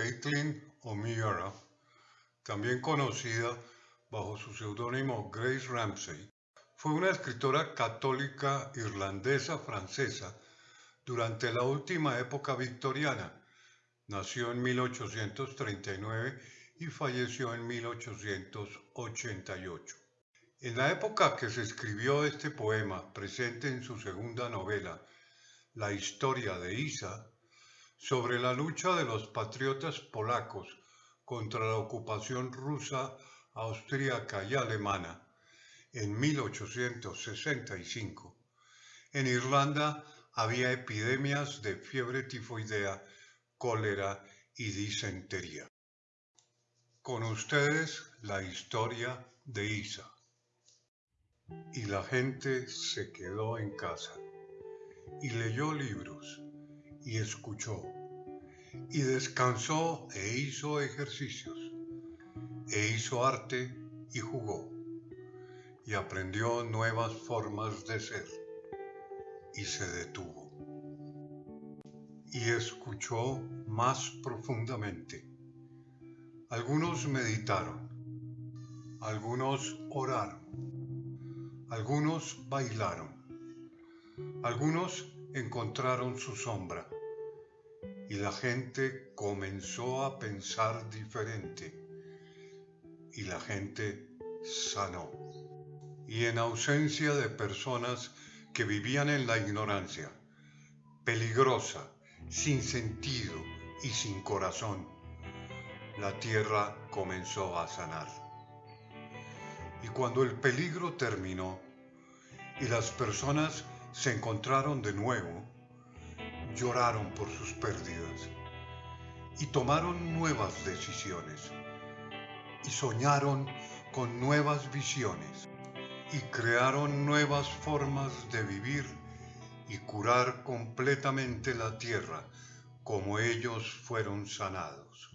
Caitlin O'Meara, también conocida bajo su seudónimo Grace Ramsey, fue una escritora católica irlandesa francesa durante la última época victoriana. Nació en 1839 y falleció en 1888. En la época que se escribió este poema, presente en su segunda novela, La historia de Isa, sobre la lucha de los patriotas polacos contra la ocupación rusa, austríaca y alemana en 1865, en Irlanda había epidemias de fiebre tifoidea, cólera y disentería. Con ustedes la historia de Isa. Y la gente se quedó en casa y leyó libros y escuchó, y descansó e hizo ejercicios, e hizo arte y jugó, y aprendió nuevas formas de ser, y se detuvo, y escuchó más profundamente. Algunos meditaron, algunos oraron, algunos bailaron, algunos encontraron su sombra y la gente comenzó a pensar diferente y la gente sanó. Y en ausencia de personas que vivían en la ignorancia, peligrosa, sin sentido y sin corazón, la tierra comenzó a sanar. Y cuando el peligro terminó y las personas se encontraron de nuevo, lloraron por sus pérdidas y tomaron nuevas decisiones y soñaron con nuevas visiones y crearon nuevas formas de vivir y curar completamente la tierra como ellos fueron sanados.